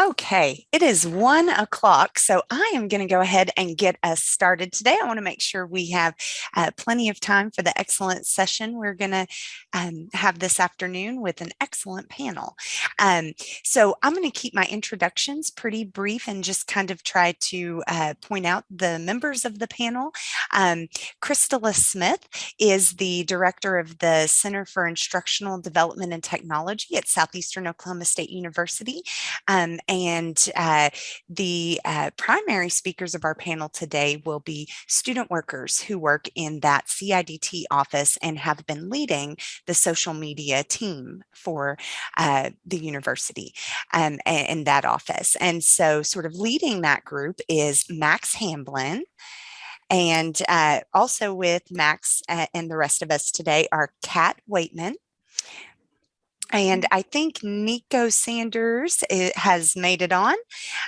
Okay, it is one o'clock, so I am going to go ahead and get us started today. I want to make sure we have uh, plenty of time for the excellent session we're going to um, have this afternoon with an excellent panel. Um, so I'm going to keep my introductions pretty brief and just kind of try to uh, point out the members of the panel. Um, Smith is the director of the Center for Instructional Development and Technology at Southeastern Oklahoma State University. And uh, the uh, primary speakers of our panel today will be student workers who work in that CIDT office and have been leading the social media team for uh, the university um, in that office. And so sort of leading that group is Max Hamblin. And uh, also with Max uh, and the rest of us today are Kat Waitman, and I think Nico Sanders eh, has made it on.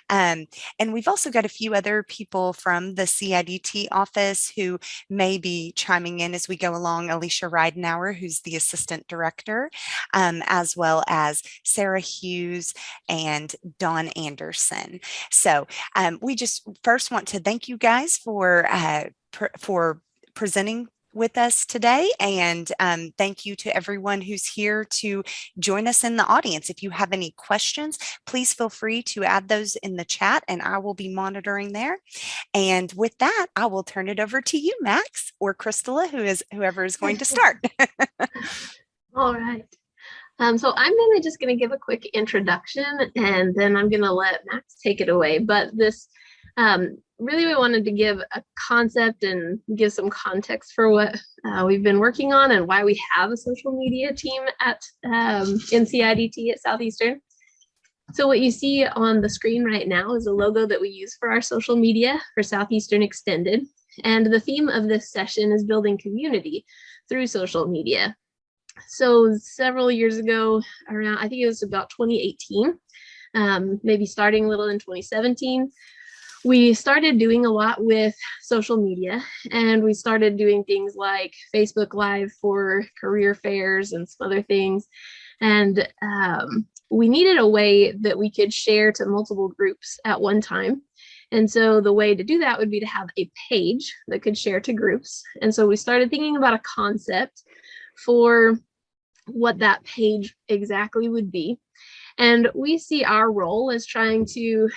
Um, and we've also got a few other people from the CIDT office who may be chiming in as we go along. Alicia Ridenauer, who's the assistant director, um, as well as Sarah Hughes and Don Anderson. So um, we just first want to thank you guys for uh, for presenting with us today. And um, thank you to everyone who's here to join us in the audience. If you have any questions, please feel free to add those in the chat and I will be monitoring there. And with that, I will turn it over to you, Max or Crystala, who is whoever is going to start. All right. Um, so I'm really just going to give a quick introduction and then I'm going to let Max take it away. But this um, really we wanted to give a concept and give some context for what uh, we've been working on and why we have a social media team at um, NCIDT at Southeastern. So what you see on the screen right now is a logo that we use for our social media for Southeastern Extended. And the theme of this session is building community through social media. So several years ago, around, I think it was about 2018, um, maybe starting a little in 2017, we started doing a lot with social media and we started doing things like Facebook Live for career fairs and some other things. And um, we needed a way that we could share to multiple groups at one time. And so the way to do that would be to have a page that could share to groups. And so we started thinking about a concept for what that page exactly would be. And we see our role as trying to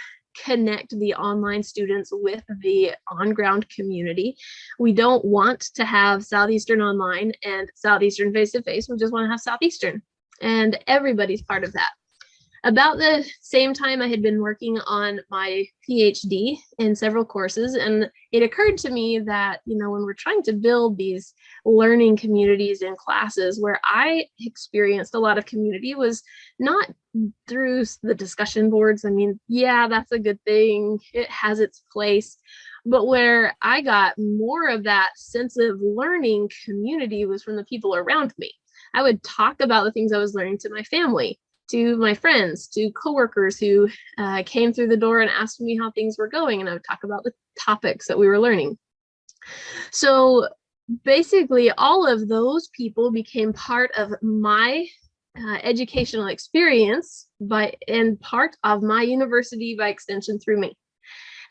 connect the online students with the on-ground community. We don't want to have Southeastern online and Southeastern face-to-face. -face. We just want to have Southeastern and everybody's part of that. About the same time I had been working on my PhD in several courses and it occurred to me that, you know, when we're trying to build these learning communities in classes where I experienced a lot of community was not through the discussion boards. I mean, yeah, that's a good thing. It has its place. But where I got more of that sense of learning community was from the people around me. I would talk about the things I was learning to my family to my friends, to coworkers who uh, came through the door and asked me how things were going, and I would talk about the topics that we were learning. So basically, all of those people became part of my uh, educational experience by and part of my university by extension through me.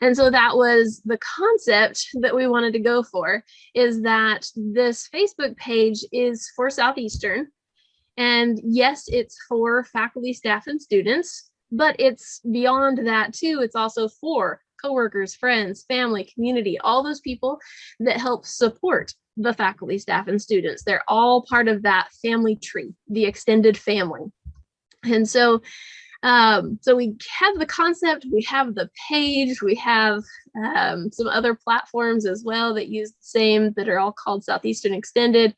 And so that was the concept that we wanted to go for is that this Facebook page is for Southeastern and yes, it's for faculty, staff, and students, but it's beyond that too. It's also for coworkers, friends, family, community, all those people that help support the faculty, staff, and students. They're all part of that family tree, the extended family. And so um, so we have the concept, we have the page, we have um, some other platforms as well that use the same that are all called Southeastern Extended.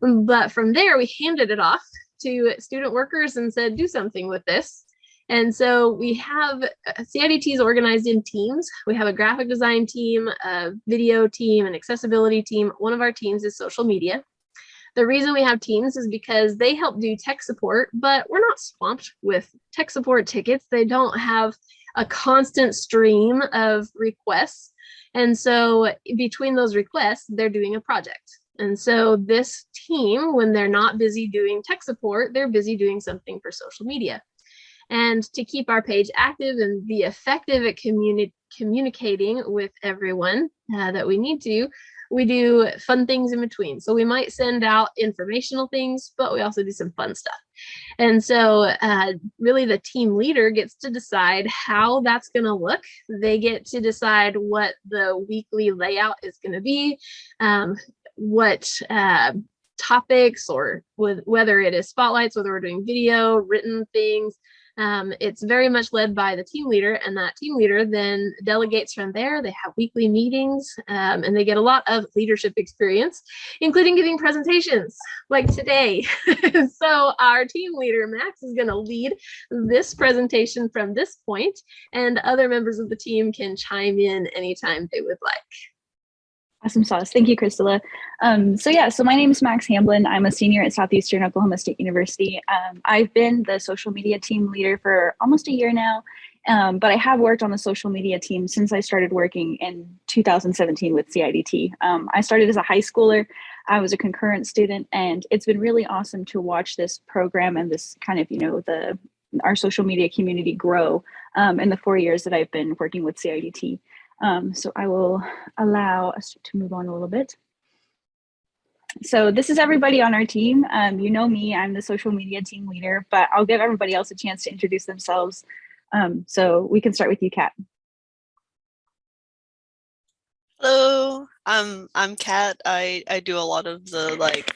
But from there, we handed it off to student workers and said, do something with this. And so we have uh, CIDTs organized in teams. We have a graphic design team, a video team, an accessibility team. One of our teams is social media. The reason we have teams is because they help do tech support, but we're not swamped with tech support tickets. They don't have a constant stream of requests. And so between those requests, they're doing a project. And so this team, when they're not busy doing tech support, they're busy doing something for social media. And to keep our page active and be effective at communi communicating with everyone uh, that we need to, we do fun things in between. So we might send out informational things, but we also do some fun stuff. And so uh, really the team leader gets to decide how that's going to look. They get to decide what the weekly layout is going to be, um, what uh, topics or with, whether it is spotlights, whether we're doing video, written things, um, it's very much led by the team leader and that team leader then delegates from there. They have weekly meetings um, and they get a lot of leadership experience, including giving presentations like today. so our team leader, Max, is gonna lead this presentation from this point and other members of the team can chime in anytime they would like. Awesome sauce. Thank you, Crystala. Um, so yeah, so my name is Max Hamblin. I'm a senior at Southeastern Oklahoma State University. Um, I've been the social media team leader for almost a year now, um, but I have worked on the social media team since I started working in 2017 with CIDT. Um, I started as a high schooler. I was a concurrent student, and it's been really awesome to watch this program and this kind of, you know, the our social media community grow um, in the four years that I've been working with CIDT. Um, so I will allow us to move on a little bit. So this is everybody on our team. Um, you know me, I'm the social media team leader, but I'll give everybody else a chance to introduce themselves. Um, so we can start with you, Kat. Hello, I'm I'm Kat. I I do a lot of the like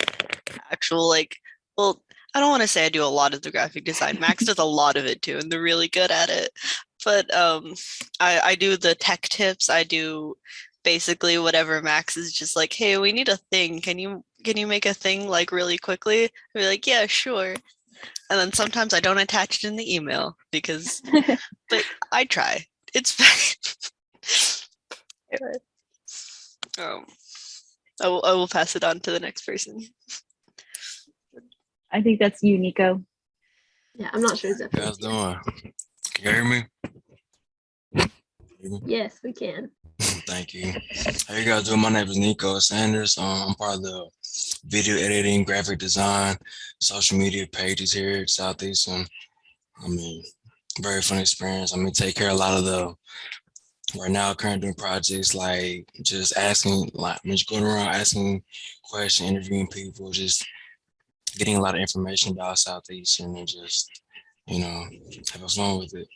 actual like well I don't want to say I do a lot of the graphic design. Max does a lot of it too, and they're really good at it but um, I, I do the tech tips. I do basically whatever Max is just like, hey, we need a thing. Can you can you make a thing like really quickly? I'd be like, yeah, sure. And then sometimes I don't attach it in the email because, but I try. It's fine. um, I will, I will pass it on to the next person. I think that's you, Nico. Yeah, I'm not sure exactly. How's doing? Can you hear me? Yes, we can. Thank you. How you guys doing? My name is Nico Sanders. Um, I'm part of the video editing, graphic design, social media pages here at Southeastern. I mean, very fun experience. I mean, take care of a lot of the right now current doing projects like just asking like I mean, just going around asking questions, interviewing people, just getting a lot of information about Southeastern and just, you know, having fun with it.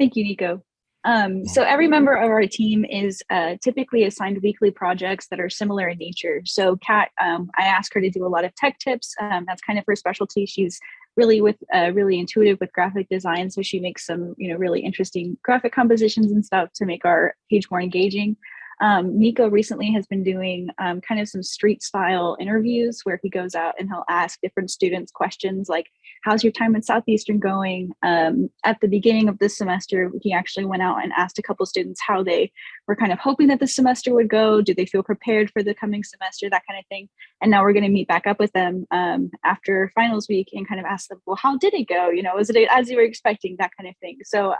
Thank you, Nico. Um, so every member of our team is uh, typically assigned weekly projects that are similar in nature. So Kat, um, I asked her to do a lot of tech tips. Um, that's kind of her specialty. She's really with uh, really intuitive with graphic design. So she makes some, you know, really interesting graphic compositions and stuff to make our page more engaging. Um, Nico recently has been doing um, kind of some street style interviews where he goes out and he'll ask different students questions like, how's your time in Southeastern going? Um, at the beginning of this semester, he actually went out and asked a couple students how they were kind of hoping that the semester would go. Do they feel prepared for the coming semester? That kind of thing. And now we're going to meet back up with them um, after finals week and kind of ask them, well, how did it go? You know, was it as you were expecting? That kind of thing. So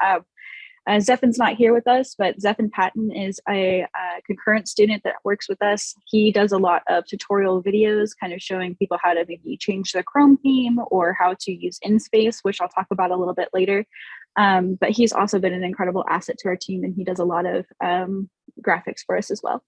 uh, not here with us, but Zephin Patton is a, a, concurrent student that works with us. He does a lot of tutorial videos, kind of showing people how to maybe change the Chrome theme or how to use InSpace, which I'll talk about a little bit later. Um, but he's also been an incredible asset to our team and he does a lot of um, graphics for us as well.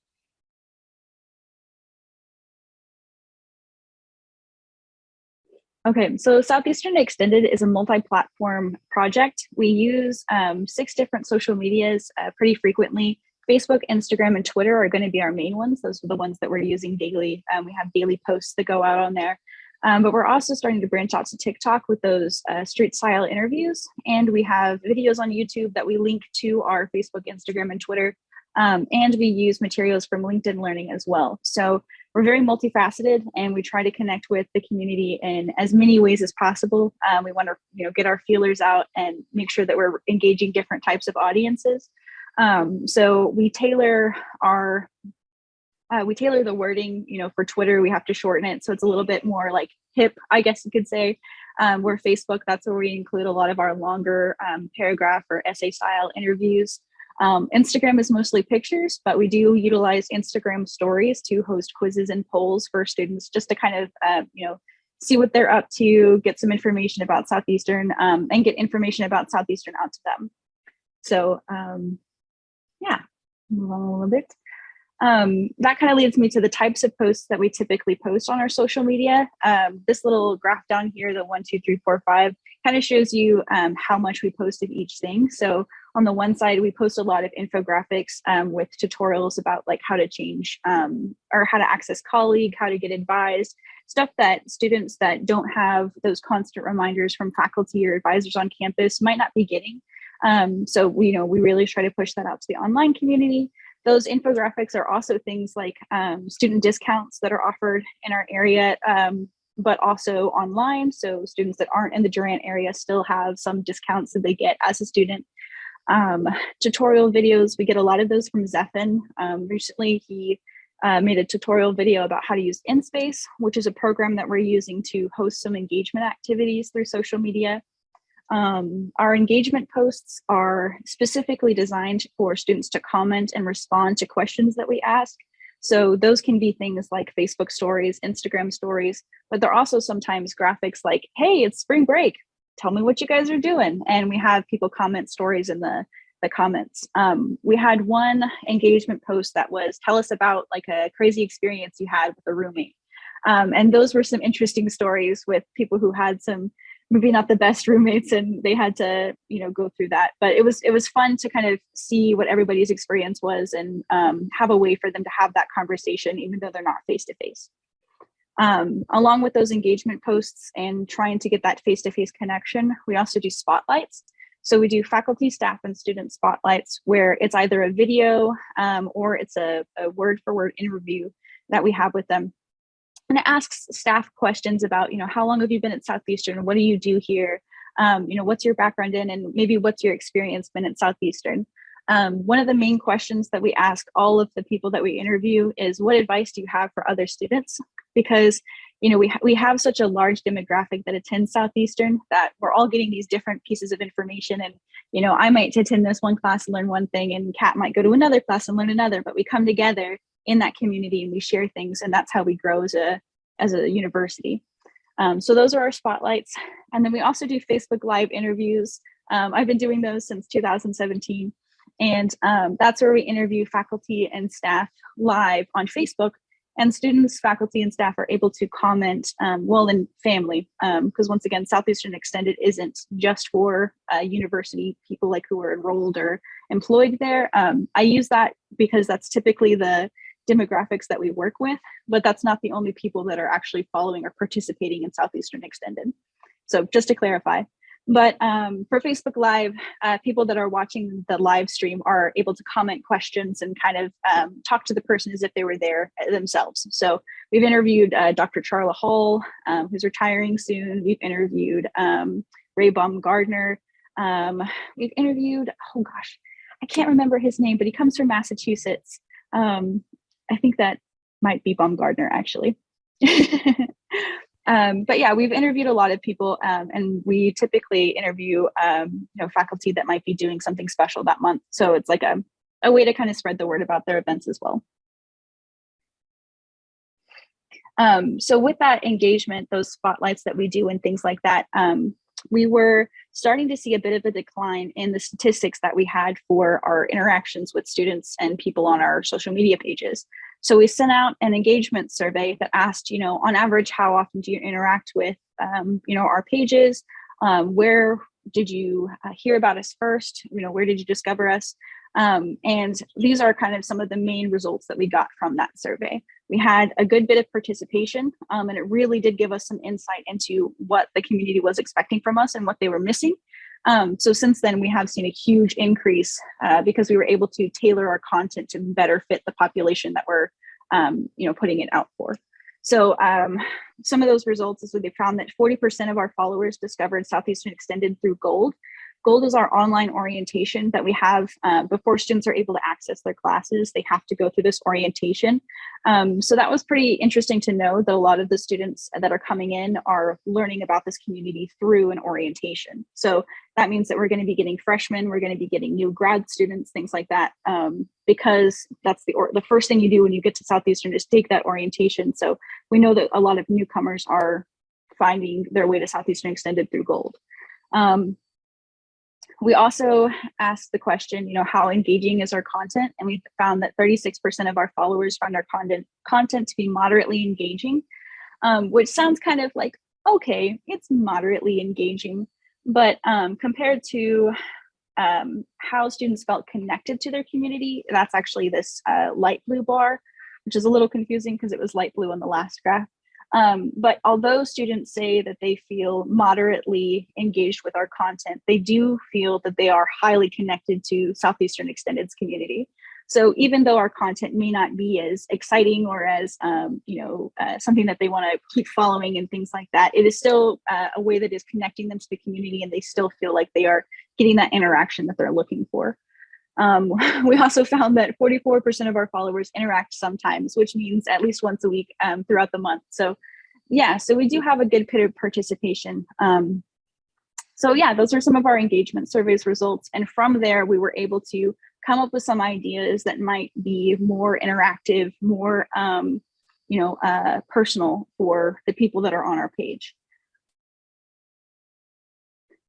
Okay, so Southeastern Extended is a multi-platform project. We use um, six different social medias uh, pretty frequently. Facebook, Instagram, and Twitter are going to be our main ones. Those are the ones that we're using daily. Um, we have daily posts that go out on there. Um, but we're also starting to branch out to TikTok with those uh, street style interviews. And we have videos on YouTube that we link to our Facebook, Instagram, and Twitter. Um, and we use materials from LinkedIn Learning as well. So we're very multifaceted and we try to connect with the community in as many ways as possible. Um, we want to you know, get our feelers out and make sure that we're engaging different types of audiences. Um, so we tailor our, uh, we tailor the wording, you know, for Twitter, we have to shorten it. So it's a little bit more like hip, I guess you could say. Um, where Facebook, that's where we include a lot of our longer um, paragraph or essay style interviews. Um, Instagram is mostly pictures, but we do utilize Instagram stories to host quizzes and polls for students just to kind of, uh, you know, see what they're up to, get some information about Southeastern, um, and get information about Southeastern out to them. So um, yeah, move on a little bit. Um, that kind of leads me to the types of posts that we typically post on our social media. Um, this little graph down here, the one, two, three, four, five, kind of shows you um, how much we posted each thing. So on the one side, we post a lot of infographics um, with tutorials about like how to change um, or how to access Colleague, how to get advised, stuff that students that don't have those constant reminders from faculty or advisors on campus might not be getting. Um, so we, you know, we really try to push that out to the online community. Those infographics are also things like um, student discounts that are offered in our area, um, but also online. So students that aren't in the Durant area still have some discounts that they get as a student. Um, tutorial videos, we get a lot of those from Zephin. Um, recently, he uh, made a tutorial video about how to use InSpace, which is a program that we're using to host some engagement activities through social media. Um, our engagement posts are specifically designed for students to comment and respond to questions that we ask. So those can be things like Facebook stories, Instagram stories, but they're also sometimes graphics like, hey, it's spring break. Tell me what you guys are doing. And we have people comment stories in the, the comments. Um, we had one engagement post that was, tell us about like a crazy experience you had with a roommate. Um, and those were some interesting stories with people who had some maybe not the best roommates and they had to you know go through that but it was it was fun to kind of see what everybody's experience was and um, have a way for them to have that conversation even though they're not face to face um, along with those engagement posts and trying to get that face-to-face -face connection we also do spotlights so we do faculty staff and student spotlights where it's either a video um, or it's a, a word for word interview that we have with them and it asks staff questions about, you know, how long have you been at Southeastern? What do you do here? Um, you know, what's your background in and maybe what's your experience been at Southeastern? Um, one of the main questions that we ask all of the people that we interview is what advice do you have for other students? Because, you know, we, ha we have such a large demographic that attends Southeastern that we're all getting these different pieces of information. And, you know, I might attend this one class and learn one thing and Kat might go to another class and learn another, but we come together in that community and we share things and that's how we grow as a as a university. Um, so those are our spotlights. And then we also do facebook live interviews. Um, i've been doing those since 2017 and um, that's where we interview faculty and staff live on facebook and students faculty and staff are able to comment um, well in family because um, once again southeastern extended isn't just for uh, university people like who are enrolled or employed there um, i use that because that's typically the demographics that we work with, but that's not the only people that are actually following or participating in Southeastern Extended. So just to clarify. But um, for Facebook Live, uh, people that are watching the live stream are able to comment questions and kind of um, talk to the person as if they were there themselves. So we've interviewed uh, Dr. Charla Hall, um, who's retiring soon. We've interviewed um, Ray Baumgardner. Um, we've interviewed, oh gosh, I can't remember his name, but he comes from Massachusetts. Um, I think that might be Baumgardner actually. um, but yeah, we've interviewed a lot of people um, and we typically interview um, you know, faculty that might be doing something special that month. So it's like a, a way to kind of spread the word about their events as well. Um, so with that engagement, those spotlights that we do and things like that, um, we were starting to see a bit of a decline in the statistics that we had for our interactions with students and people on our social media pages. So we sent out an engagement survey that asked, you know, on average, how often do you interact with, um, you know, our pages? Um, where did you uh, hear about us first? You know, where did you discover us? Um, and these are kind of some of the main results that we got from that survey. We had a good bit of participation um, and it really did give us some insight into what the community was expecting from us and what they were missing. Um, so since then, we have seen a huge increase uh, because we were able to tailor our content to better fit the population that we're um, you know, putting it out for. So um, some of those results is they found that 40% of our followers discovered Southeastern Extended through Gold, Gold is our online orientation that we have uh, before students are able to access their classes. They have to go through this orientation. Um, so that was pretty interesting to know that a lot of the students that are coming in are learning about this community through an orientation. So that means that we're going to be getting freshmen, we're going to be getting new grad students, things like that, um, because that's the, the first thing you do when you get to Southeastern is take that orientation. So we know that a lot of newcomers are finding their way to Southeastern Extended through Gold. Um, we also asked the question, you know, how engaging is our content? And we found that 36% of our followers found our content content to be moderately engaging, um, which sounds kind of like, okay, it's moderately engaging. But um, compared to um, how students felt connected to their community, that's actually this uh, light blue bar, which is a little confusing because it was light blue on the last graph. Um, but although students say that they feel moderately engaged with our content, they do feel that they are highly connected to Southeastern Extended's community. So even though our content may not be as exciting or as, um, you know, uh, something that they want to keep following and things like that, it is still uh, a way that is connecting them to the community and they still feel like they are getting that interaction that they're looking for. Um, we also found that 44% of our followers interact sometimes, which means at least once a week um, throughout the month. So yeah, so we do have a good bit of participation. Um, so yeah, those are some of our engagement surveys results. And from there, we were able to come up with some ideas that might be more interactive, more, um, you know, uh, personal for the people that are on our page.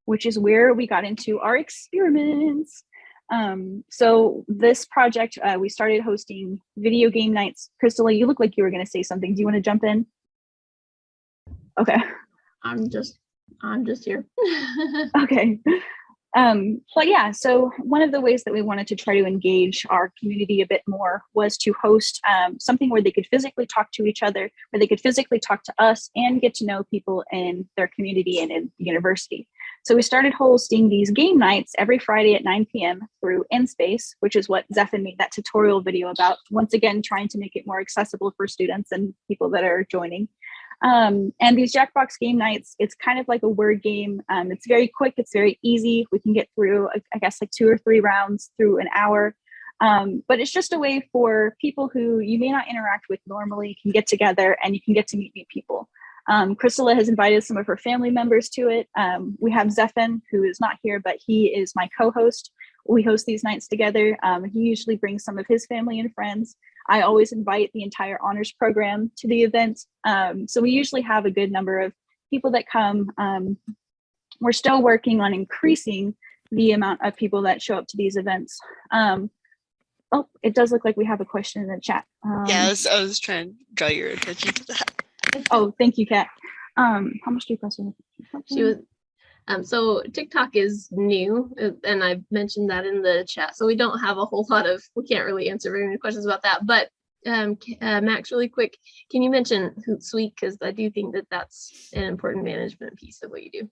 Which is where we got into our experiments. Um, so this project, uh, we started hosting video game nights. Crystal, you look like you were going to say something. Do you want to jump in? Okay. I'm just, I'm just here. okay. Um, but yeah, so one of the ways that we wanted to try to engage our community a bit more was to host um, something where they could physically talk to each other, where they could physically talk to us and get to know people in their community and in the university. So we started hosting these game nights every Friday at 9 p.m. through InSpace, which is what Zephan made that tutorial video about. Once again, trying to make it more accessible for students and people that are joining. Um, and these Jackbox game nights, it's kind of like a word game. Um, it's very quick, it's very easy. We can get through, I guess, like two or three rounds through an hour. Um, but it's just a way for people who you may not interact with normally can get together and you can get to meet new people. Um, has invited some of her family members to it. Um, we have Zephan, who is not here, but he is my co-host. We host these nights together. Um, he usually brings some of his family and friends. I always invite the entire honors program to the event. Um, so we usually have a good number of people that come. Um, we're still working on increasing the amount of people that show up to these events. Um, oh, it does look like we have a question in the chat. Was, I was trying to draw your attention to that. Oh, thank you, Kat. Um, how much do you press on? She was, um, so TikTok is new, uh, and I've mentioned that in the chat. So we don't have a whole lot of, we can't really answer very many questions about that. But um, uh, Max, really quick, can you mention Hootsuite? Because I do think that that's an important management piece of what you do.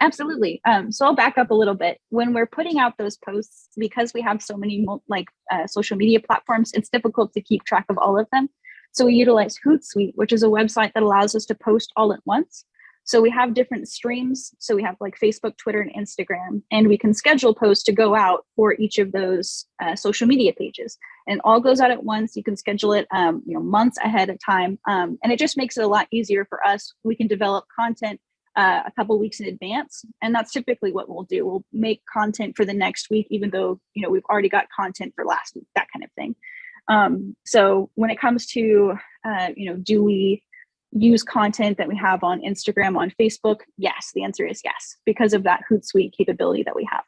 Absolutely. Um, so I'll back up a little bit. When we're putting out those posts, because we have so many like uh, social media platforms, it's difficult to keep track of all of them. So we utilize Hootsuite, which is a website that allows us to post all at once. So we have different streams. So we have like Facebook, Twitter, and Instagram, and we can schedule posts to go out for each of those uh, social media pages. And all goes out at once. You can schedule it, um, you know, months ahead of time, um, and it just makes it a lot easier for us. We can develop content uh, a couple weeks in advance, and that's typically what we'll do. We'll make content for the next week, even though you know we've already got content for last week, that kind of thing. Um, so when it comes to, uh, you know, do we use content that we have on Instagram, on Facebook? Yes, the answer is yes, because of that Hootsuite capability that we have.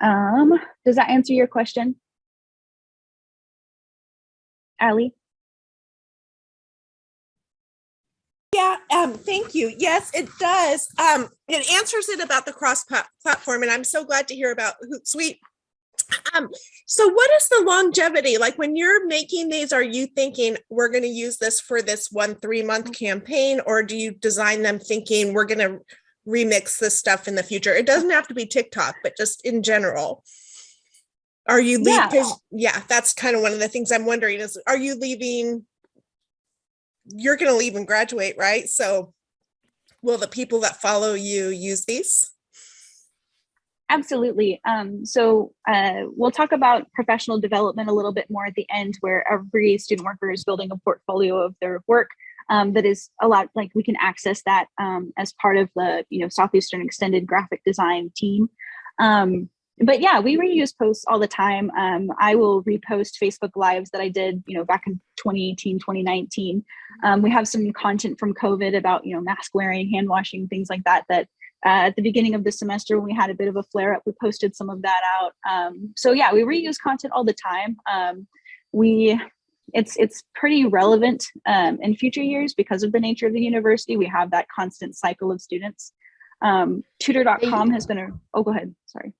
Um, does that answer your question? Ali? Yeah, um, thank you. Yes, it does. Um, it answers it about the cross platform, and I'm so glad to hear about Hootsuite um, so what is the longevity? Like when you're making these, are you thinking we're going to use this for this one three month mm. campaign or do you design them thinking we're going to remix this stuff in the future? It doesn't have to be TikTok, but just in general. Are you leaving? Yeah. yeah, that's kind of one of the things I'm wondering is, are you leaving? You're going to leave and graduate, right? So will the people that follow you use these? Absolutely. Um, so uh, we'll talk about professional development a little bit more at the end where every student worker is building a portfolio of their work um, that is a lot like we can access that um, as part of the you know Southeastern Extended graphic design team. Um, but yeah, we reuse posts all the time. Um, I will repost Facebook lives that I did, you know, back in 2018, 2019. Um, we have some content from COVID about, you know, mask wearing, hand washing, things like that, that uh, at the beginning of the semester when we had a bit of a flare up, we posted some of that out. Um, so yeah, we reuse content all the time. Um, we it's it's pretty relevant um, in future years because of the nature of the university. We have that constant cycle of students. Um, tutor.com has been a, oh, go ahead, sorry.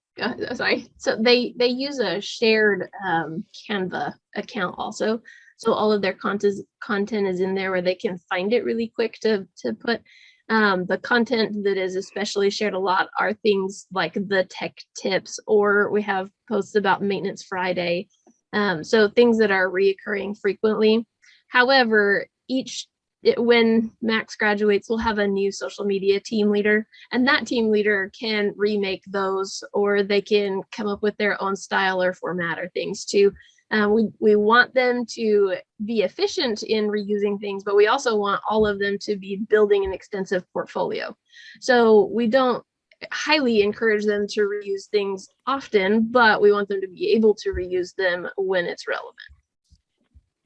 uh, sorry. So they they use a shared um, Canva account also. So all of their content content is in there where they can find it really quick to to put. Um, the content that is especially shared a lot are things like the tech tips, or we have posts about Maintenance Friday. Um, so things that are reoccurring frequently. However, each it, when Max graduates, we'll have a new social media team leader, and that team leader can remake those, or they can come up with their own style or format or things too. Um, we, we want them to be efficient in reusing things, but we also want all of them to be building an extensive portfolio. So we don't highly encourage them to reuse things often, but we want them to be able to reuse them when it's relevant.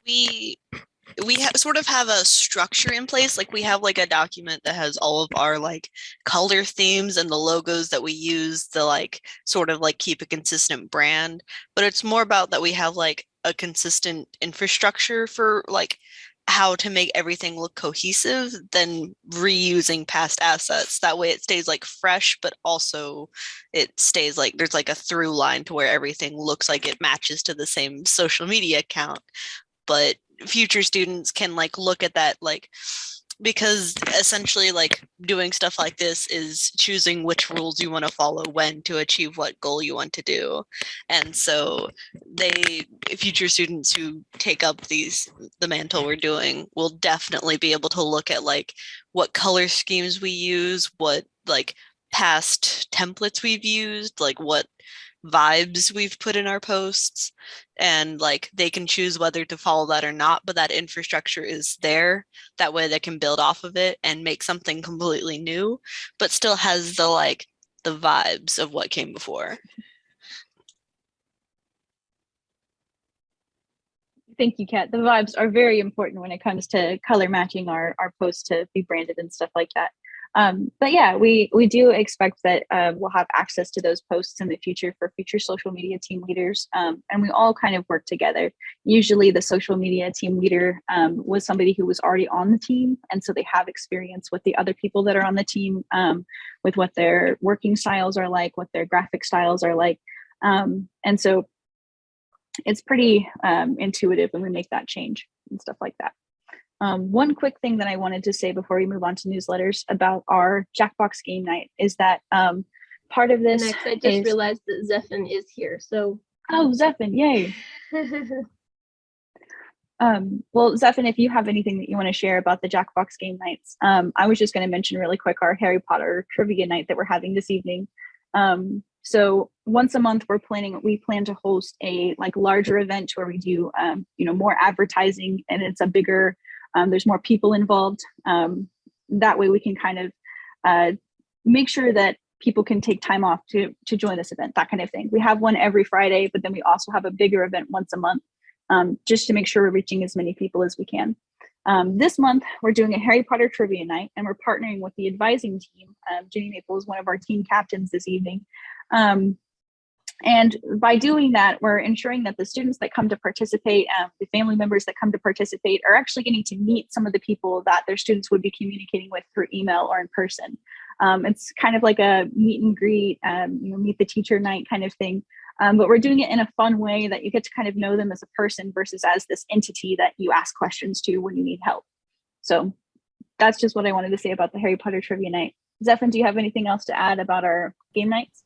we we sort of have a structure in place like we have like a document that has all of our like color themes and the logos that we use to like sort of like keep a consistent brand but it's more about that we have like a consistent infrastructure for like how to make everything look cohesive than reusing past assets. That way it stays like fresh but also it stays like there's like a through line to where everything looks like it matches to the same social media account but future students can like look at that like because essentially like doing stuff like this is choosing which rules you want to follow when to achieve what goal you want to do. And so they future students who take up these the mantle we're doing will definitely be able to look at like what color schemes we use what like past templates we've used like what vibes we've put in our posts and like they can choose whether to follow that or not but that infrastructure is there that way they can build off of it and make something completely new but still has the like the vibes of what came before Thank you, Kat. The vibes are very important when it comes to color matching our, our posts to be branded and stuff like that. Um, but yeah, we we do expect that uh, we'll have access to those posts in the future for future social media team leaders, um, and we all kind of work together. Usually, the social media team leader um, was somebody who was already on the team, and so they have experience with the other people that are on the team, um, with what their working styles are like, what their graphic styles are like, um, and so it's pretty um, intuitive when we make that change and stuff like that. Um, one quick thing that I wanted to say before we move on to newsletters about our Jackbox game night is that um, part of this Next, I just is- realized that Zephan is here. So oh Zephan, yay! Um, well, Zephan, if you have anything that you want to share about the Jackbox game nights, um, I was just going to mention really quick our Harry Potter trivia night that we're having this evening. Um, so once a month, we're planning. We plan to host a like larger event where we do, um, you know, more advertising, and it's a bigger. Um, there's more people involved. Um, that way, we can kind of uh, make sure that people can take time off to to join this event. That kind of thing. We have one every Friday, but then we also have a bigger event once a month um, just to make sure we're reaching as many people as we can. Um, this month, we're doing a Harry Potter trivia night, and we're partnering with the advising team. Um, Jenny Maple is one of our team captains this evening. Um, and by doing that, we're ensuring that the students that come to participate, um, the family members that come to participate, are actually getting to meet some of the people that their students would be communicating with through email or in person. Um, it's kind of like a meet and greet, um, you know, meet the teacher night kind of thing. Um, but we're doing it in a fun way that you get to kind of know them as a person versus as this entity that you ask questions to when you need help. So that's just what I wanted to say about the Harry Potter trivia night. Zephan, do you have anything else to add about our game nights?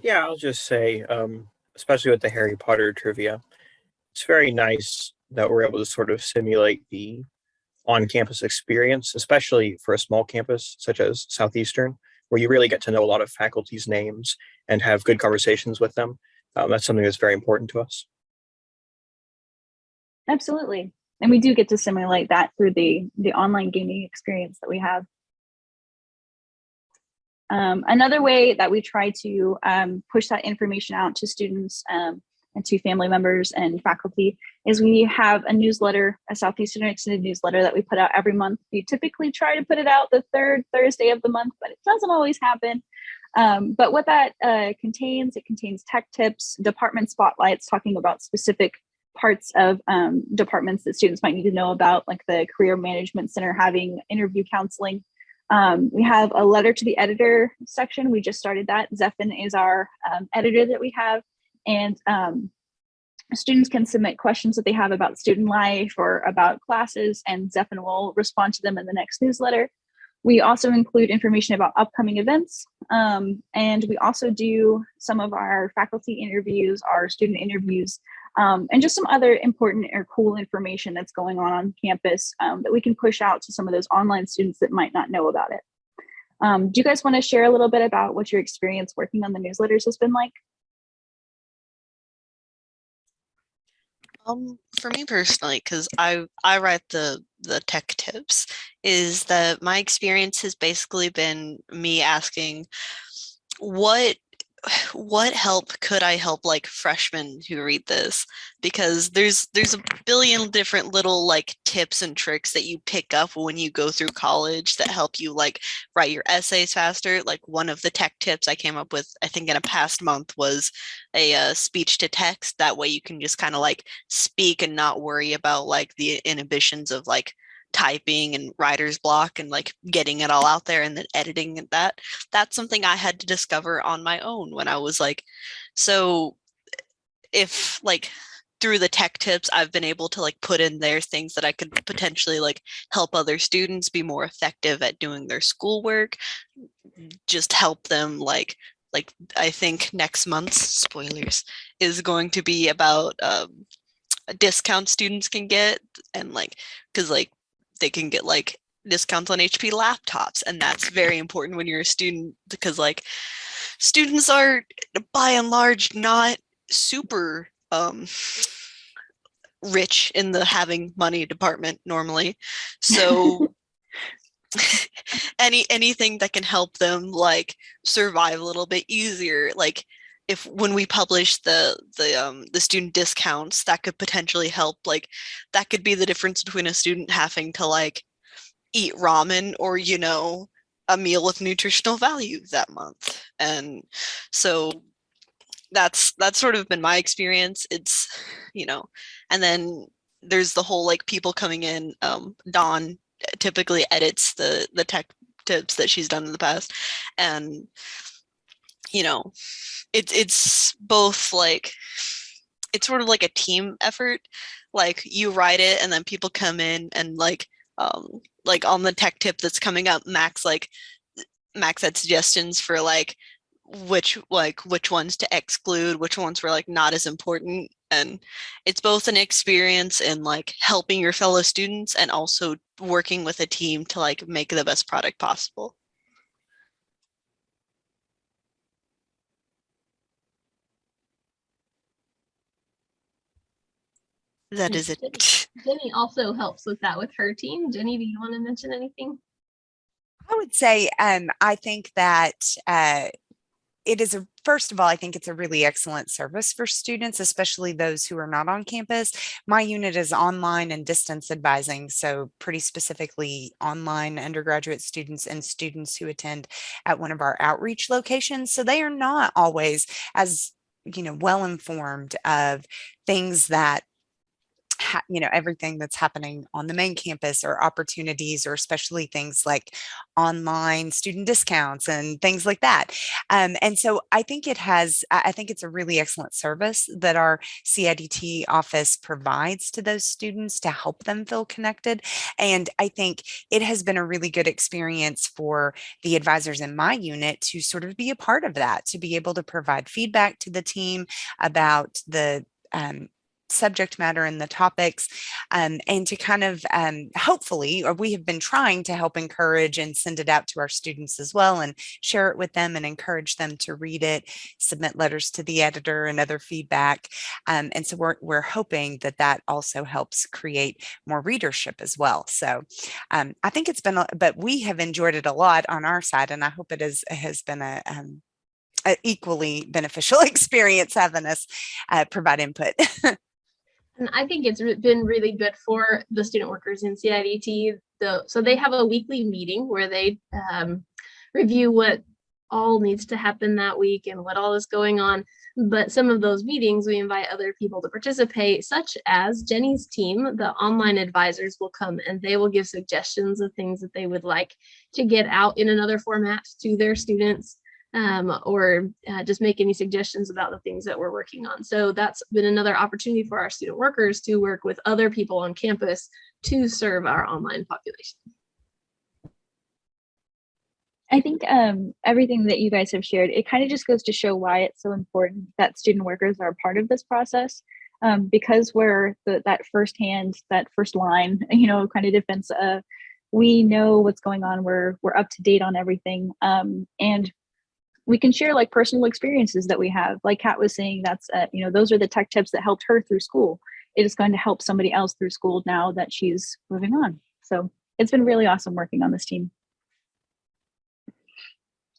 Yeah, I'll just say, um, especially with the Harry Potter trivia, it's very nice that we're able to sort of simulate the on-campus experience, especially for a small campus such as Southeastern, where you really get to know a lot of faculty's names and have good conversations with them. Um, that's something that's very important to us. Absolutely. And we do get to simulate that through the the online gaming experience that we have. Um, another way that we try to um, push that information out to students um, and to family members and faculty is we have a newsletter, a Southeastern Extended newsletter that we put out every month. We typically try to put it out the third Thursday of the month, but it doesn't always happen. Um, but what that uh, contains, it contains tech tips, department spotlights talking about specific parts of um, departments that students might need to know about, like the Career Management Center having interview counseling. Um, we have a letter to the editor section. We just started that. Zephin is our um, editor that we have. And um, students can submit questions that they have about student life or about classes, and Zephin will respond to them in the next newsletter. We also include information about upcoming events, um, and we also do some of our faculty interviews, our student interviews, um, and just some other important or cool information that's going on on campus um, that we can push out to some of those online students that might not know about it. Um, do you guys want to share a little bit about what your experience working on the newsletters has been like? Um, for me personally, because I I write the the tech tips, is that my experience has basically been me asking, what what help could I help like freshmen who read this? Because there's there's a billion different little like tips and tricks that you pick up when you go through college that help you like write your essays faster. Like one of the tech tips I came up with, I think in a past month was a uh, speech to text. That way you can just kind of like speak and not worry about like the inhibitions of like typing and writer's block and like getting it all out there and then editing that that's something i had to discover on my own when i was like so if like through the tech tips i've been able to like put in there things that i could potentially like help other students be more effective at doing their schoolwork just help them like like i think next month's spoilers is going to be about um discount students can get and like because like they can get like discounts on HP laptops. And that's very important when you're a student because like students are by and large not super um, rich in the having money department normally. So any anything that can help them like survive a little bit easier like if when we publish the the um the student discounts that could potentially help like that could be the difference between a student having to like eat ramen or you know a meal with nutritional value that month. And so that's that's sort of been my experience. It's you know and then there's the whole like people coming in um dawn typically edits the the tech tips that she's done in the past. And you know it's it's both like it's sort of like a team effort. Like you write it and then people come in and like um like on the tech tip that's coming up max like max had suggestions for like which like which ones to exclude which ones were like not as important. And it's both an experience in like helping your fellow students and also working with a team to like make the best product possible that is it Jenny also helps with that with her team. Jenny, do you want to mention anything? I would say um, I think that uh, it is a first of all, I think it's a really excellent service for students, especially those who are not on campus. My unit is online and distance advising, so pretty specifically online undergraduate students and students who attend at one of our outreach locations. So they are not always as you know well informed of things that you know everything that's happening on the main campus or opportunities or especially things like online student discounts and things like that. Um, and so i think it has i think it's a really excellent service that our cidt office provides to those students to help them feel connected. And i think it has been a really good experience for the advisors in my unit to sort of be a part of that to be able to provide feedback to the team about the um, subject matter and the topics um, and to kind of um, hopefully or we have been trying to help encourage and send it out to our students as well and share it with them and encourage them to read it submit letters to the editor and other feedback um, and so we're, we're hoping that that also helps create more readership as well so um, I think it's been a, but we have enjoyed it a lot on our side and I hope it is has been a um, equally beneficial experience having us uh, provide input. And I think it's been really good for the student workers in CIDT. The, so they have a weekly meeting where they um, review what all needs to happen that week and what all is going on. But some of those meetings, we invite other people to participate, such as Jenny's team. The online advisors will come and they will give suggestions of things that they would like to get out in another format to their students um, or uh, just make any suggestions about the things that we're working on. So that's been another opportunity for our student workers to work with other people on campus to serve our online population. I think um, everything that you guys have shared, it kind of just goes to show why it's so important that student workers are a part of this process. Um, because we're the, that first hand, that first line, you know, kind of defense. Uh, we know what's going on. We're we're up to date on everything, um, and we can share like personal experiences that we have. Like Kat was saying, that's uh, you know those are the tech tips that helped her through school. It is going to help somebody else through school now that she's moving on. So it's been really awesome working on this team.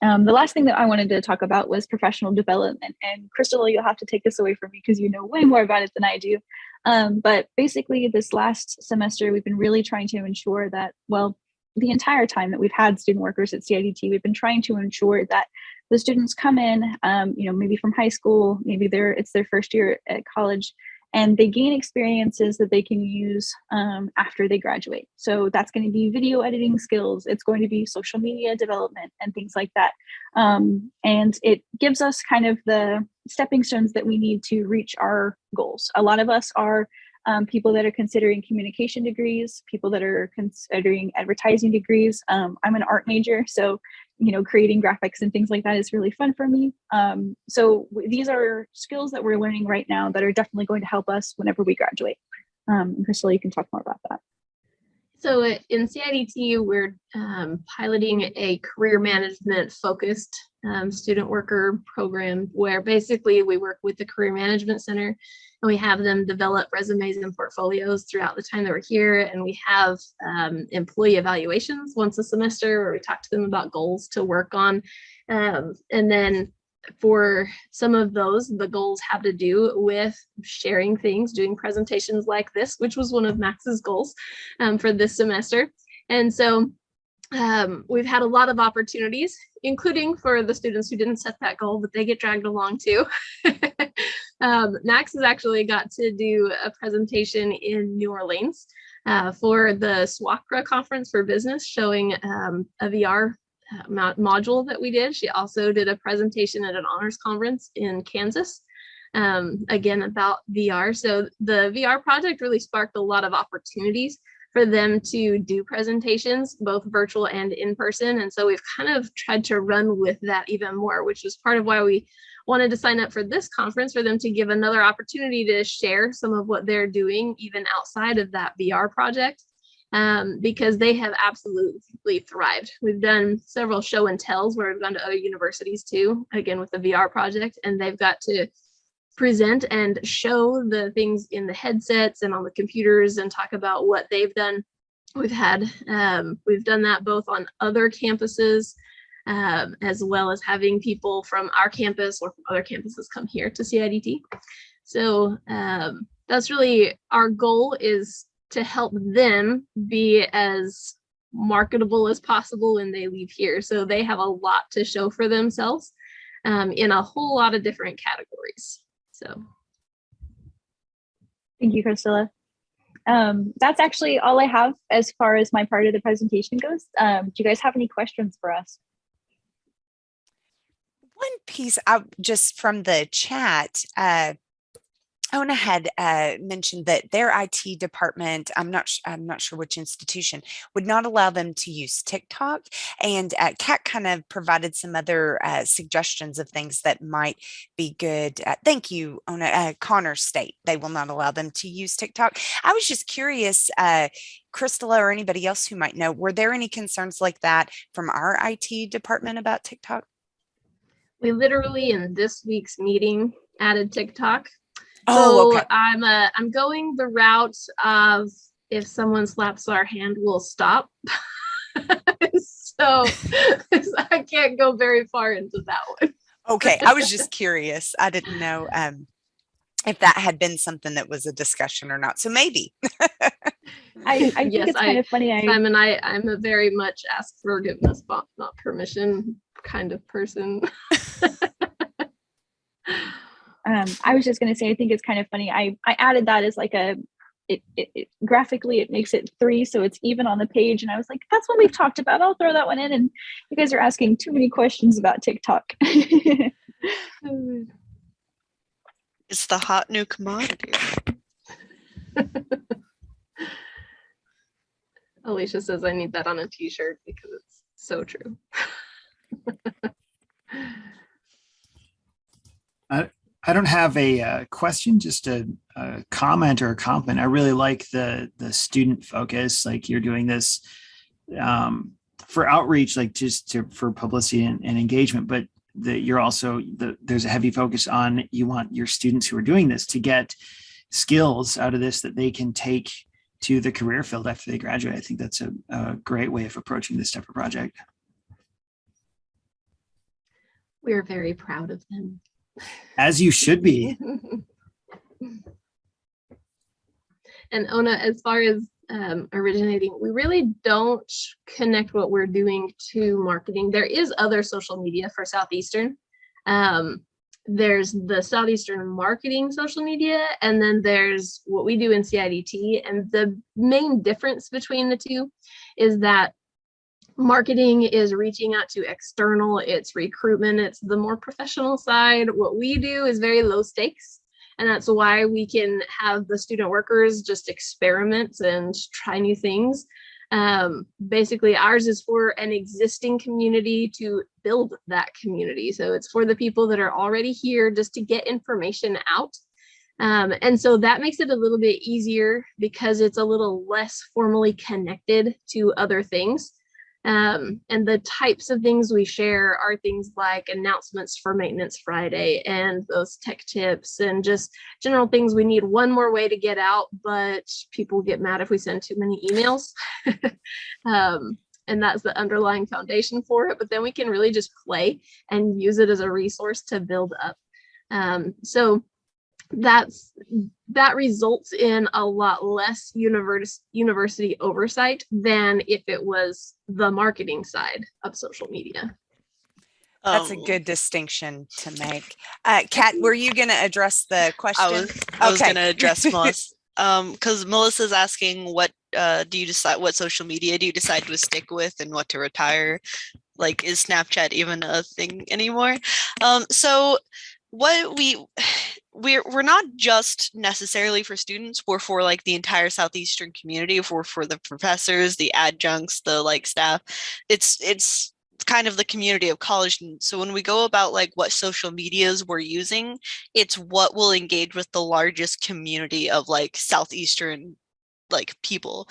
Um, the last thing that I wanted to talk about was professional development. And Crystal, you'll have to take this away from me because you know way more about it than I do. Um, but basically, this last semester, we've been really trying to ensure that, well, the entire time that we've had student workers at CIDT, we've been trying to ensure that the students come in, um, you know, maybe from high school, maybe they're it's their first year at college, and they gain experiences that they can use um, after they graduate. So that's going to be video editing skills. It's going to be social media development and things like that. Um, and it gives us kind of the stepping stones that we need to reach our goals. A lot of us are um, people that are considering communication degrees, people that are considering advertising degrees. Um, I'm an art major, so you know, creating graphics and things like that is really fun for me. Um, so these are skills that we're learning right now that are definitely going to help us whenever we graduate. Um, and Crystal, you can talk more about that. So uh, in CIDT, we're um, piloting a career management focused um, student worker program where basically we work with the Career Management Center and we have them develop resumes and portfolios throughout the time that we're here. And we have um, employee evaluations once a semester where we talk to them about goals to work on. Um, and then for some of those, the goals have to do with sharing things, doing presentations like this, which was one of Max's goals um, for this semester. And so um, we've had a lot of opportunities, including for the students who didn't set that goal, but they get dragged along too. um, Max has actually got to do a presentation in New Orleans uh, for the SWACRA conference for business, showing um, a VR uh, module that we did. She also did a presentation at an honors conference in Kansas, um, again about VR. So the VR project really sparked a lot of opportunities for them to do presentations, both virtual and in person. And so we've kind of tried to run with that even more, which is part of why we wanted to sign up for this conference for them to give another opportunity to share some of what they're doing even outside of that VR project um, because they have absolutely thrived. We've done several show and tells where we've gone to other universities too, again with the VR project, and they've got to present and show the things in the headsets and on the computers and talk about what they've done. We've had, um, we've done that both on other campuses um, as well as having people from our campus or from other campuses come here to CIDT. So um, that's really our goal is to help them be as marketable as possible when they leave here. So they have a lot to show for themselves um, in a whole lot of different categories. So. Thank you, Priscilla. Um, that's actually all I have as far as my part of the presentation goes. Um, do you guys have any questions for us? One piece I, just from the chat, uh, Ona had uh, mentioned that their IT department, I'm not I'm not sure which institution, would not allow them to use TikTok. And uh, Kat kind of provided some other uh, suggestions of things that might be good. Uh, thank you, Ona. Uh, Connor State, they will not allow them to use TikTok. I was just curious, uh, Crystala or anybody else who might know, were there any concerns like that from our IT department about TikTok? We literally in this week's meeting added TikTok. Oh, so okay. I'm uh, I'm going the route of if someone slaps our hand, we'll stop. so I can't go very far into that one. Okay, I was just curious. I didn't know um, if that had been something that was a discussion or not. So maybe. I, I think Yes, it's kind I- of funny. I, Simon, I I'm a very much ask forgiveness but not permission kind of person. Um, I was just going to say, I think it's kind of funny. I, I added that as like a, it, it, it graphically, it makes it three. So it's even on the page. And I was like, that's what we've talked about. I'll throw that one in. And you guys are asking too many questions about TikTok. It's the hot new commodity. Alicia says I need that on a t-shirt because it's so true. I don't have a uh, question, just a, a comment or a compliment. I really like the the student focus. Like you're doing this um, for outreach, like just to for publicity and, and engagement, but that you're also the there's a heavy focus on you want your students who are doing this to get skills out of this that they can take to the career field after they graduate. I think that's a, a great way of approaching this type of project. We're very proud of them. As you should be. and Ona, as far as um, originating, we really don't connect what we're doing to marketing. There is other social media for Southeastern. Um, there's the Southeastern marketing social media, and then there's what we do in CIDT. And the main difference between the two is that marketing is reaching out to external, it's recruitment, it's the more professional side. What we do is very low stakes. And that's why we can have the student workers just experiment and try new things. Um, basically, ours is for an existing community to build that community. So it's for the people that are already here just to get information out. Um, and so that makes it a little bit easier because it's a little less formally connected to other things. Um, and the types of things we share are things like announcements for Maintenance Friday and those tech tips and just general things we need one more way to get out, but people get mad if we send too many emails. um, and that's the underlying foundation for it. But then we can really just play and use it as a resource to build up. Um, so that's that results in a lot less univers university oversight than if it was the marketing side of social media. That's a Um, good distinction to make. Uh, Kat, were you going to address the question? I was I was Okay. gonna address Melissa. Um, because Melissa's asking what uh do you decide what social media do you decide to stick with and what to retire? Like is Snapchat even a thing anymore? Um, so what we we're we're not just necessarily for students, we're for like the entire southeastern community, for for the professors, the adjuncts, the like staff. It's it's kind of the community of college. So when we go about like what social medias we're using, it's what will engage with the largest community of like southeastern like people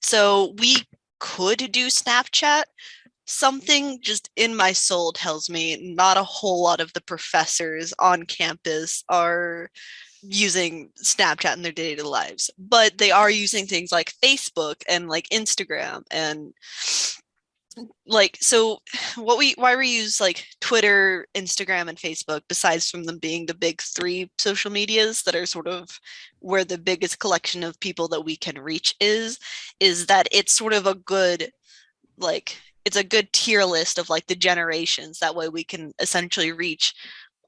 so we could do snapchat something just in my soul tells me not a whole lot of the professors on campus are using snapchat in their day-to-day lives but they are using things like facebook and like instagram and like so what we why we use like twitter instagram and facebook besides from them being the big three social medias that are sort of where the biggest collection of people that we can reach is is that it's sort of a good like it's a good tier list of like the generations that way we can essentially reach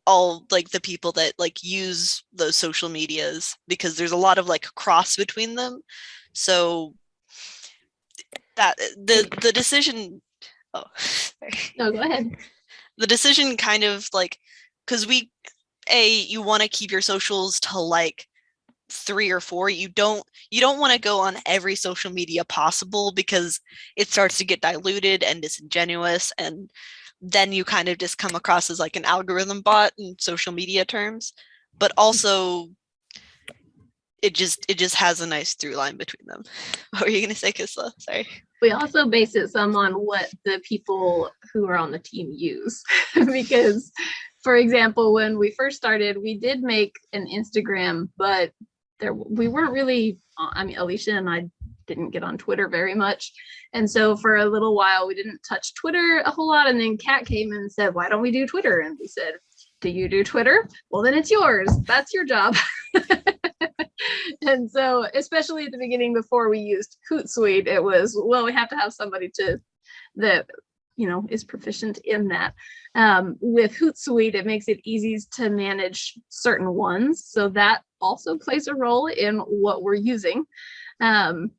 all like the people that like use those social medias because there's a lot of like cross between them so that the the decision oh sorry No, go ahead. the decision kind of like because we a you want to keep your socials to like three or four you don't you don't want to go on every social media possible because it starts to get diluted and disingenuous and then you kind of just come across as like an algorithm bot in social media terms but mm. also it just it just has a nice through line between them what were you going to say Kisla? sorry We also base it some on what the people who are on the team use. because, for example, when we first started, we did make an Instagram, but there we weren't really, uh, I mean, Alicia and I didn't get on Twitter very much. And so for a little while, we didn't touch Twitter a whole lot. And then Kat came and said, why don't we do Twitter? And we said, do you do Twitter? Well, then it's yours. That's your job. and so, especially at the beginning, before we used Hootsuite, it was, well, we have to have somebody to that, you know, is proficient in that. Um, with Hootsuite, it makes it easy to manage certain ones. So that also plays a role in what we're using. Um,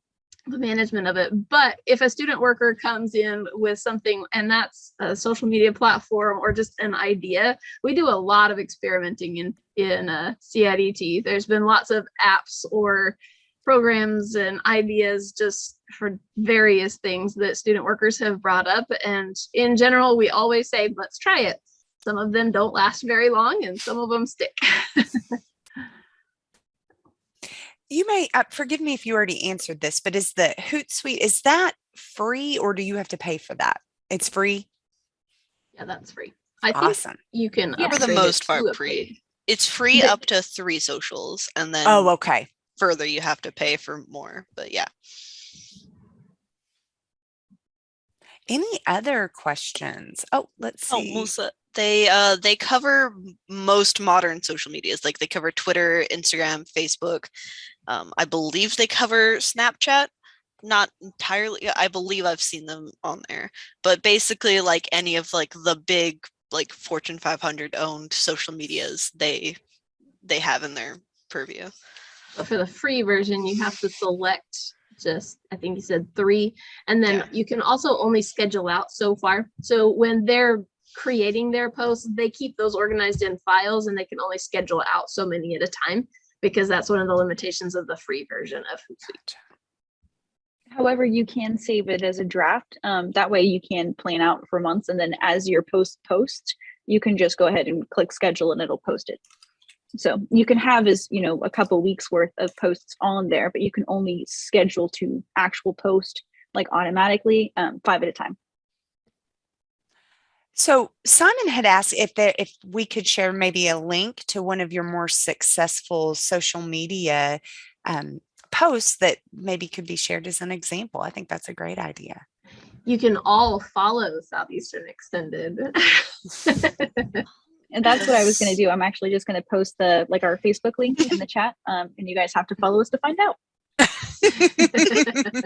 the management of it. But if a student worker comes in with something and that's a social media platform or just an idea, we do a lot of experimenting in in uh, CIDT. There's been lots of apps or programs and ideas just for various things that student workers have brought up. And in general, we always say, let's try it. Some of them don't last very long and some of them stick. You may, uh, forgive me if you already answered this, but is the Hootsuite, is that free or do you have to pay for that? It's free? yeah, that's free. I think Awesome. you can for the most part free it's free But- up to three socials and then Oh, okay. further you have to pay for more but yeah Any other questions? Oh, let's see. Oh, see. Melissa, they uh they cover most modern social medias. Like they cover Twitter, Instagram, Facebook. Um, I believe they cover Snapchat. Not entirely. I believe I've seen them on there, but basically, like any of like the big like Fortune 500 owned social medias, they they have in their purview. But for the free version, you have to select just, I think you said three, and then Yeah. you can also only schedule out so far. So when they're creating their posts, they keep those organized in files and they can only schedule out so many at a time because that's one of the limitations of the free version of Hootsuite. However, you can save it as a draft. Um, that way you can plan out for months and then as your post posts, you can just go ahead and click schedule and it'll post it. So you can have as, you know, a couple weeks worth of posts on there, but you can only schedule to actual post like automatically, um, five at a time. So Simon had asked if there, if we could share maybe a link to one of your more successful social media um, posts that maybe could be shared as an example. I think that's a great idea. You can all follow Southeastern Extended. And that's what I was going to do. I'm actually just going to post the, like our Facebook link in the chat. Um, and you guys have to follow us to find out.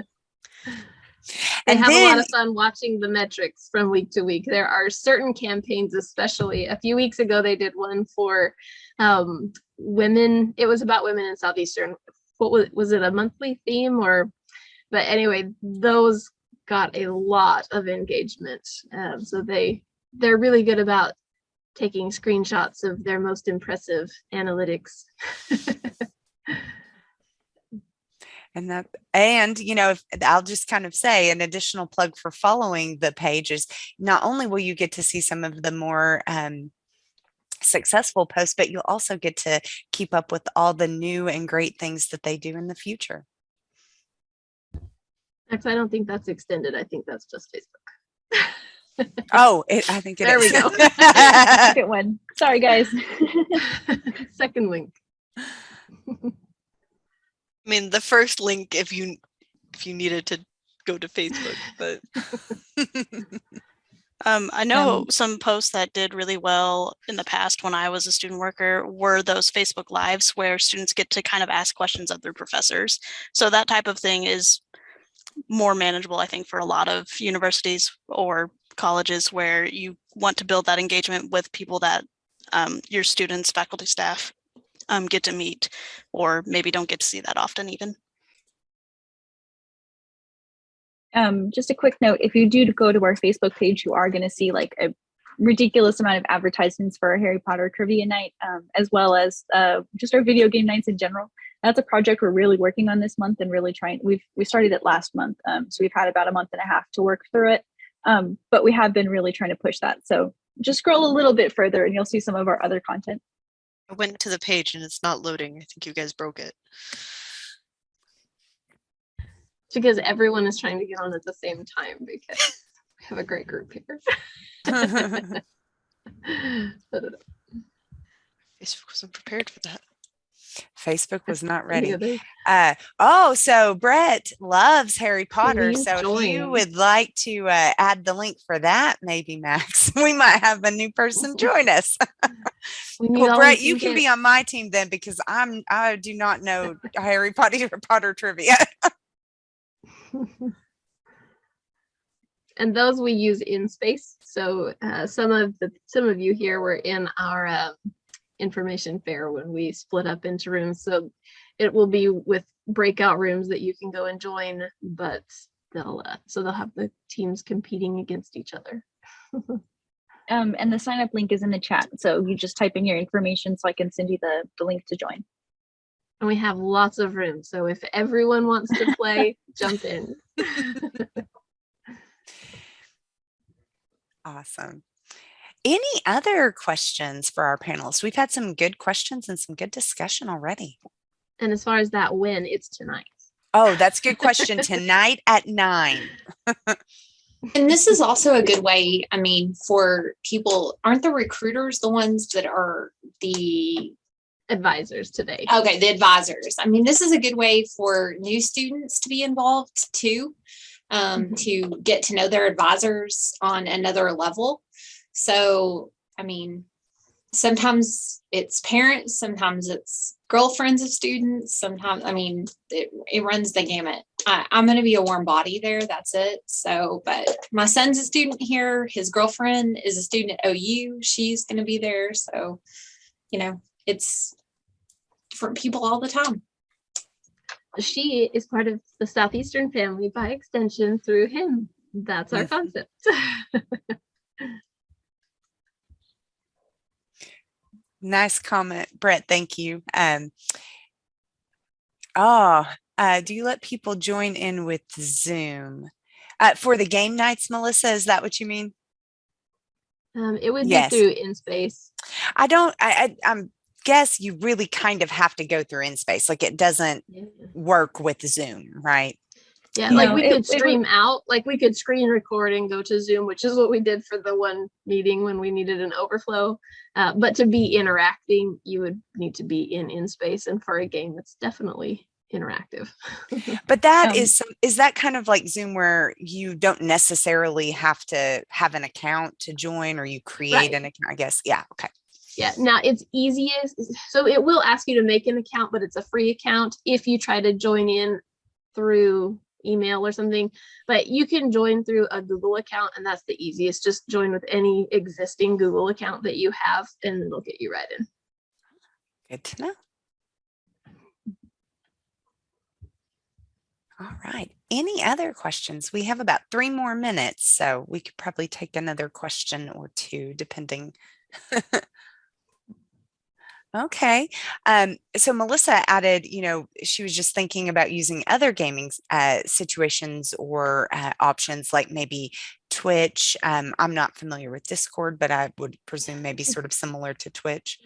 They And have a lot of fun watching the metrics from week to week. There are certain campaigns, especially a few weeks ago, they did one for um, women. It was about women in Southeastern. What was was it? A monthly theme or? But anyway, those got a lot of engagement. Um, so they they're really good about taking screenshots of their most impressive analytics. And that, and you know, if I'll just kind of say an additional plug for following the pages not only will you get to see some of the more um, successful posts, but you'll also get to keep up with all the new and great things that they do in the future. Actually, I don't think that's extended. I think that's just Facebook. Oh, it, I think it There we go. Second one. Sorry, guys. Second link. I mean, the first link if you if you needed to go to Facebook, but Um, I know Um, some posts that did really well in the past when I was a student worker were those Facebook Lives where students get to kind of ask questions of their professors. So that type of thing is more manageable, I think, for a lot of universities or colleges where you want to build that engagement with people that um, your students, faculty, staff um, get to meet, or maybe don't get to see that often even. um, just a quick note, if you do go to our Facebook page, you are going to see like a ridiculous amount of advertisements for our Harry Potter trivia night, um, as well as uh, just our video game nights in general. that's a project we're really working on this month and really trying. We've we started it last month, um, so we've had about a month and a half to work through it. Um, but we have been really trying to push that. So just scroll a little bit further, and you'll see some of our other content. I went to the page and it's not loading. I think you guys broke it. It's because everyone is trying to get on at the same time because we have a great group here. Facebook wasn't prepared for that. Facebook was not ready. Uh, oh, so Brett loves Harry Potter. So if you would like to uh, add the link for that, maybe Max, we might have a new person join us. We well, Brett, you can be on my team then because I'm I do not know Harry Potter Potter trivia. and those we use InSpace. So uh, some of the some of you here were in our um, information fair when we split up into rooms. So it will be with breakout rooms that you can go and join, but they'll uh, so they'll have the teams competing against each other. Um, and the sign up link is in the chat. So you just type in your information so I can send you the, the link to join. And we have lots of rooms. So if everyone wants to play, jump in. awesome. Any other questions for our panelists? We've had some good questions and some good discussion already. And as far as that win, it's tonight. Oh, that's a good question. Tonight at nine. And this is also a good way, I mean, for people, aren't the recruiters the ones that are the, Advisors today. okay, the advisors? I mean, this is a good way for new students to be involved too. Um, to get to know their advisors on another level. So, I mean, sometimes it's parents, sometimes it's girlfriends of students, sometimes, I mean, it, it runs the gamut. I, I'm gonna be a warm body there, that's it. So, but my son's a student here, his girlfriend is a student at OU, she's gonna be there, so, you know, it's different people all the time. she is part of the Southeastern family by extension through him. That's our concept. Nice comment, Brett. Thank you. Um, oh, uh, do you let people join in with Zoom uh, for the game nights, Melissa? Is that what you mean? um, it would Yes. be through InSpace. I don't. I, I I'm guess you really kind of have to go through InSpace. Like it doesn't work with Zoom, right? Yeah, You like know, we it- could it would- stream out, like we could screen record and go to Zoom, which is what we did for the one meeting when we needed an overflow. Uh, but to be interacting, you would need to be in InSpace, and for a game, that's definitely interactive. But that Um, is some, is that kind of like Zoom where you don't necessarily have to have an account to join, or you create Right. an account? I guess. Yeah. Okay. Yeah, now it's easiest, so it will ask you to make an account, but it's a free account if you try to join in through email or something. But you can join through a Google account and that's the easiest. Just join with any existing Google account that you have and it'll get you right in. Good to know. All right. Any other questions? We have about three more minutes, so we could probably take another question or two, depending. Okay. Um, so Melissa added, you know, she was just thinking about using other gaming uh, situations or uh, options like maybe Twitch. Um, I'm not familiar with Discord, but I would presume maybe sort of similar to Twitch.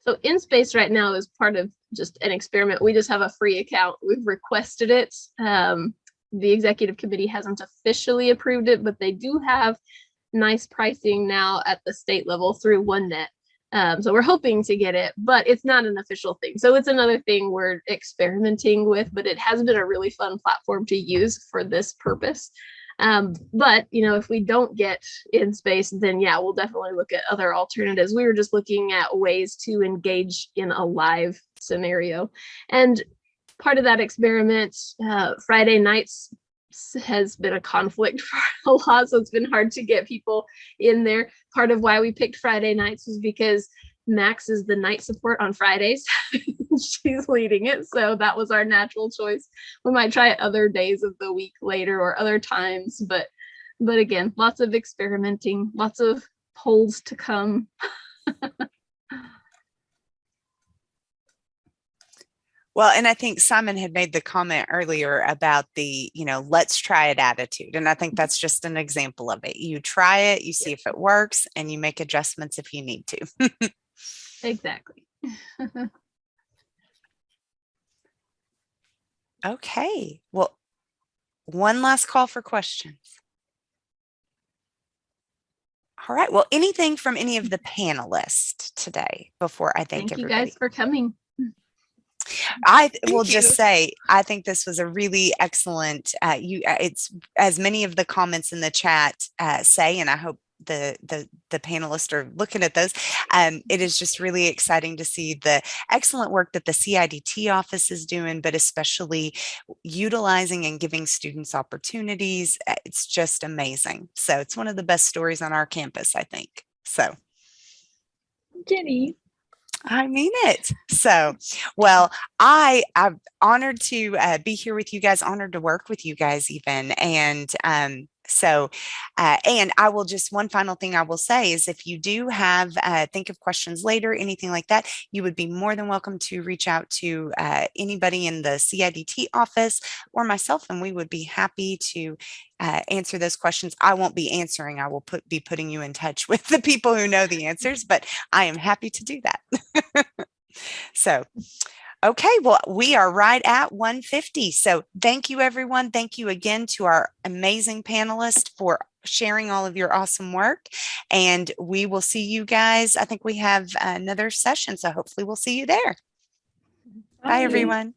So InSpace right now is part of just an experiment. We just have a free account. We've requested it. Um, the executive committee hasn't officially approved it, but they do have nice pricing now at the state level through OneNet. Um, so we're hoping to get it, but it's not an official thing. So it's another thing we're experimenting with, but it has been a really fun platform to use for this purpose. Um, but you know, if we don't get InSpace, then yeah, we'll definitely look at other alternatives. We were just looking at ways to engage in a live scenario. And part of that experiment, uh, Friday nights has been a conflict for a lot, so it's been hard to get people in there. Part of why we picked Friday nights was because Max is the night support on Fridays. She's leading it, so that was our natural choice. We might try other days of the week later or other times, but but again, lots of experimenting, lots of polls to come. Well, and I think Simon had made the comment earlier about the, you know, let's try it attitude. And I think mm-hmm. that's just an example of it. You try it, you see if it works, and you make adjustments if you need to. Exactly. Okay. Well, one last call for questions. All right. Well, anything from any of the panelists today before I thank, Thank you everybody? guys for coming. I th- will Thank just say, I think this was a really excellent, uh, you, uh, it's as many of the comments in the chat, uh, say, and I hope the, the, the panelists are looking at those. Um, it is just really exciting to see the excellent work that the CIDT office is doing, but especially utilizing and giving students opportunities. Uh, It's just amazing. So it's one of the best stories on our campus, I think. So. Jenny. I mean it. So, well, I I'm honored to uh, be here with you guys. Honored to work with you guys, even. And um, so, uh, and I will just one final thing I will say is if you do have uh, think of questions later, anything like that, you would be more than welcome to reach out to uh, anybody in the CIDT office or myself, and we would be happy to uh, answer those questions. I won't be answering. I will put be putting you in touch with the people who know the answers, but I am happy to do that. so, okay, well, we are right at 150. So thank you, everyone. Thank you again to our amazing panelists for sharing all of your awesome work. And we will see you guys. I think we have another session. So hopefully we'll see you there. Bye, everyone.